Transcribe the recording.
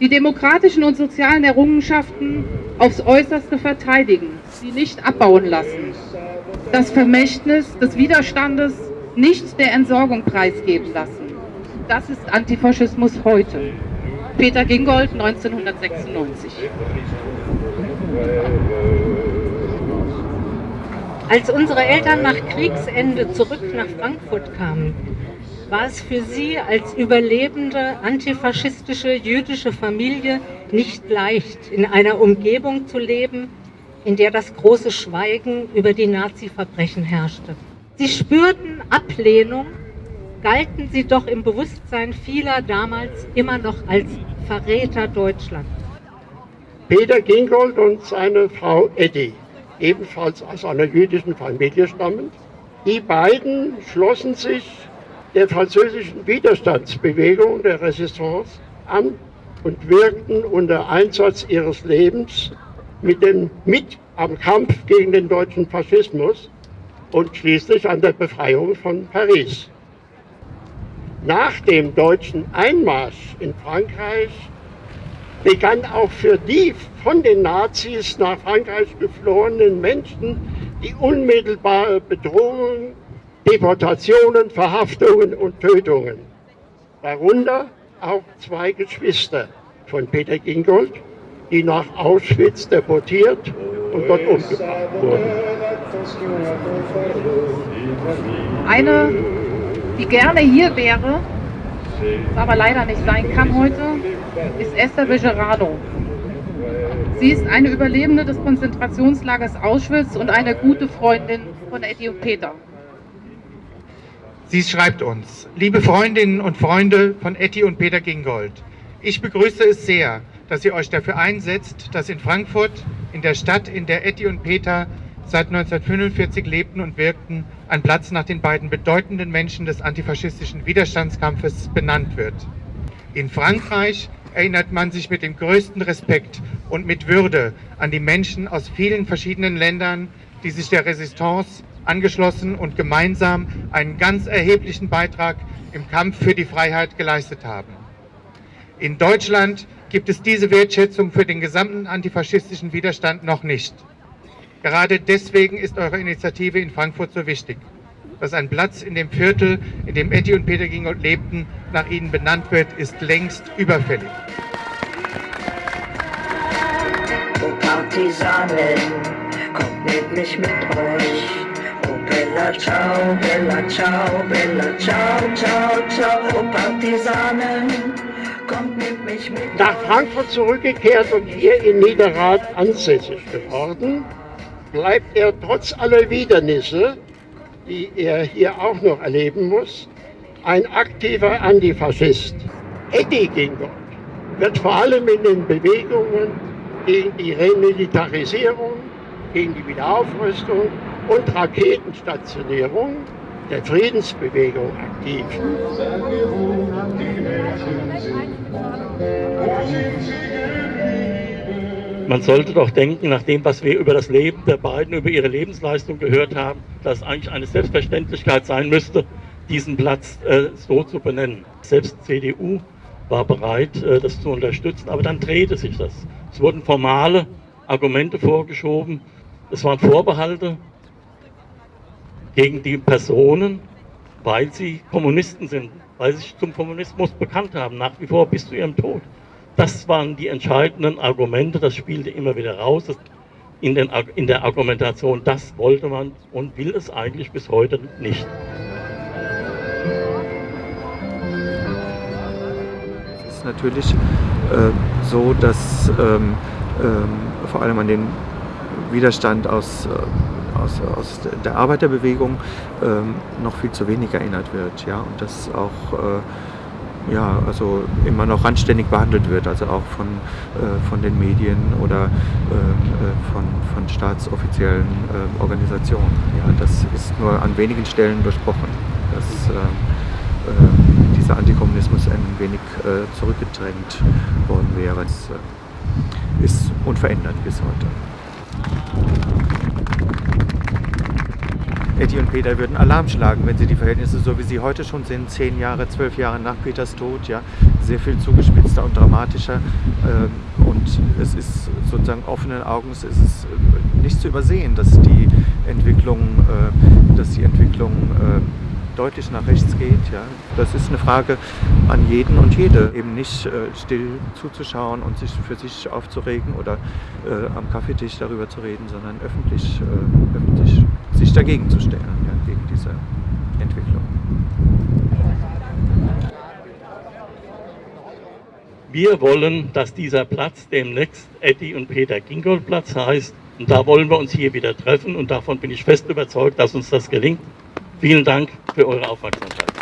die demokratischen und sozialen Errungenschaften aufs Äußerste verteidigen, sie nicht abbauen lassen, das Vermächtnis des Widerstandes nicht der Entsorgung preisgeben lassen. Das ist Antifaschismus heute. Peter Gingold, 1996. Als unsere Eltern nach Kriegsende zurück nach Frankfurt kamen, war es für sie als überlebende antifaschistische jüdische Familie nicht leicht, in einer Umgebung zu leben, in der das große Schweigen über die Nazi-Verbrechen herrschte. Sie spürten Ablehnung, galten sie doch im Bewusstsein vieler damals immer noch als Verräter Deutschlands. Peter Gingold und seine Frau Eddie, ebenfalls aus einer jüdischen Familie stammend, die beiden schlossen sich der französischen Widerstandsbewegung der Resistance an und wirkten unter Einsatz ihres Lebens mit, dem, mit am Kampf gegen den deutschen Faschismus und schließlich an der Befreiung von Paris. Nach dem deutschen Einmarsch in Frankreich begann auch für die von den Nazis nach Frankreich geflohenen Menschen die unmittelbare Bedrohung Deportationen, Verhaftungen und Tötungen. Darunter auch zwei Geschwister von Peter Gingold, die nach Auschwitz deportiert und dort umgebracht wurden. Eine, die gerne hier wäre, aber leider nicht sein kann heute, ist Esther Bejerano. Sie ist eine Überlebende des Konzentrationslagers Auschwitz und eine gute Freundin von Eddie und Peter. Sie schreibt uns, liebe Freundinnen und Freunde von Etty und Peter Gingold, ich begrüße es sehr, dass ihr euch dafür einsetzt, dass in Frankfurt, in der Stadt, in der Etty und Peter seit 1945 lebten und wirkten, ein Platz nach den beiden bedeutenden Menschen des antifaschistischen Widerstandskampfes benannt wird. In Frankreich erinnert man sich mit dem größten Respekt und mit Würde an die Menschen aus vielen verschiedenen Ländern, die sich der Resistance angeschlossen und gemeinsam einen ganz erheblichen Beitrag im Kampf für die Freiheit geleistet haben. In Deutschland gibt es diese Wertschätzung für den gesamten antifaschistischen Widerstand noch nicht. Gerade deswegen ist eure Initiative in Frankfurt so wichtig. Dass ein Platz in dem Viertel, in dem Etty und Peter Gingold lebten, nach ihnen benannt wird, ist längst überfällig. Oh Partisanen, kommt mit mich mit euch. Ciao, Bella ciao, Bella ciao, ciao, ciao, Partisanen, kommt mit mich mit. Nach Frankfurt zurückgekehrt und hier in Niederrad ansässig geworden, bleibt er trotz aller Widernisse, die er hier auch noch erleben muss, ein aktiver Antifaschist. Eddie Gingold wird vor allem in den Bewegungen gegen die Remilitarisierung, gegen die Wiederaufrüstung und Raketenstationierung der Friedensbewegung aktiv. Man sollte doch denken, nach dem, was wir über das Leben der beiden, über ihre Lebensleistung gehört haben, dass es eigentlich eine Selbstverständlichkeit sein müsste, diesen Platz äh, so zu benennen. Selbst CDU war bereit, äh, das zu unterstützen, aber dann drehte sich das. Es wurden formale Argumente vorgeschoben, es waren Vorbehalte gegen die Personen, weil sie Kommunisten sind, weil sie sich zum Kommunismus bekannt haben, nach wie vor bis zu ihrem Tod. Das waren die entscheidenden Argumente, das spielte immer wieder raus in, den, in der Argumentation. Das wollte man und will es eigentlich bis heute nicht. Es ist natürlich äh, so, dass ähm, ähm, vor allem an den Widerstand aus äh, aus, aus der Arbeiterbewegung ähm, noch viel zu wenig erinnert wird. Ja? Und das auch äh, ja, also immer noch anständig behandelt wird, also auch von, äh, von den Medien oder ähm, äh, von, von staatsoffiziellen äh, Organisationen. Ja, das ist nur an wenigen Stellen durchbrochen, dass ähm, äh, dieser Antikommunismus ein wenig äh, zurückgedrängt worden wäre. Es ist unverändert bis heute. Eddie und Peter würden Alarm schlagen, wenn sie die Verhältnisse, so wie sie heute schon sind, zehn Jahre, zwölf Jahre nach Peters Tod, ja, sehr viel zugespitzter und dramatischer. Ähm, und es ist sozusagen offenen Augens ist äh, nicht zu übersehen, dass die Entwicklung, äh, dass die Entwicklung äh, deutlich nach rechts geht. Ja. Das ist eine Frage an jeden und jede, eben nicht äh, still zuzuschauen und sich für sich aufzuregen oder äh, am Kaffeetisch darüber zu reden, sondern öffentlich, äh, öffentlich sich dagegen zu stellen, ja, gegen diese Entwicklung. Wir wollen, dass dieser Platz demnächst Eddie und Peter Gingold Platz heißt. Und da wollen wir uns hier wieder treffen und davon bin ich fest überzeugt, dass uns das gelingt. Vielen Dank für eure Aufmerksamkeit.